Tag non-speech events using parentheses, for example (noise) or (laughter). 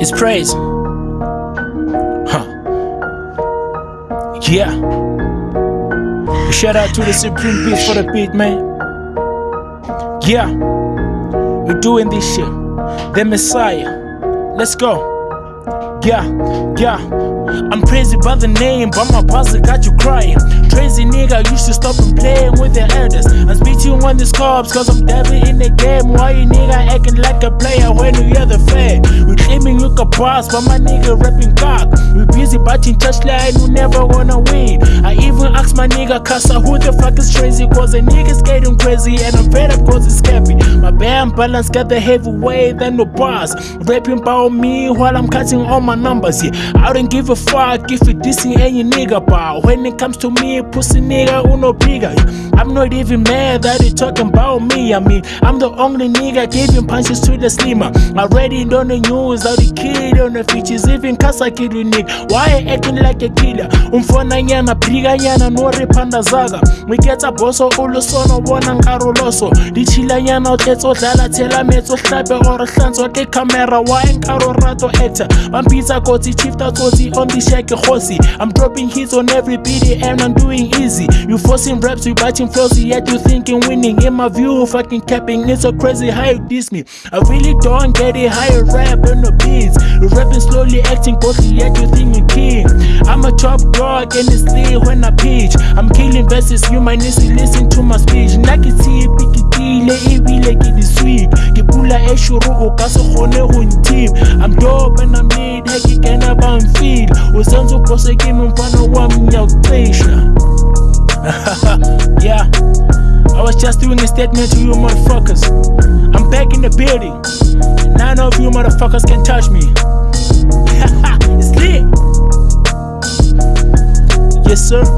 It's praise. Huh. Yeah. Shout out to the Supreme Beat for the beat, man. Yeah. We're doing this shit. The Messiah. Let's go. Yeah, yeah. I'm crazy by the name, but my puzzle got you crying. Crazy nigga, you should stop and playing with the elders. I'm speaking on these cops, cause I'm devil in the game. Why you nigga acting like a player when you hear the fame? We claiming you can boss, but my nigga rapping cock. We busy batting touchline, you never wanna my nigga Kasa who the fuck is crazy, cause the nigga's getting crazy and I'm fed up cause it's happy. My band balance got the heavy weight than the boss. Rapping about me while I'm cutting all my numbers, yeah. I don't give a fuck if you dissing any nigga, but when it comes to me, pussy nigga, uno bigger. I'm not even mad that you talking about me. I mean, I'm the only nigga giving punches to the slimmer. It on the news, how the kid on the features, even Kasa kid with nigga. Why acting like a killer? Umfona nyana, briga nyana, no repanda zaga. We get a bosso, oh, ulo sono, bona nkaroloso. Di chila nyana, utetso dlala, tela metso, hlape, or hlanzo, ke camera, why nkaro rato actor. Vampisa kotsi, chifta kotsi, on the shake hosi. I'm dropping hits on every and I'm doing easy. You forcing raps, you batching flows, yet you thinking winning. In my view, fucking capping, it's so crazy how you diss me. I really don't get it, how you rap on the beats. Rapping slowly, acting ghostly, yet you thinking king. I'm a top dog and it's lit when I pitch. I'm killing verses, you might need to listen to my speech. Nakiti, pikitile, ebile ke di sweet. Ke pula e shuru, o ka se kgone go nteam. I'm dope and I'm lit, he ke kena ba mfeel. O santse o pose ke me mfana wa just doing a statement to you motherfuckers. I'm back in the building. None of you motherfuckers can touch me. (laughs) it's lit. Yes, sir.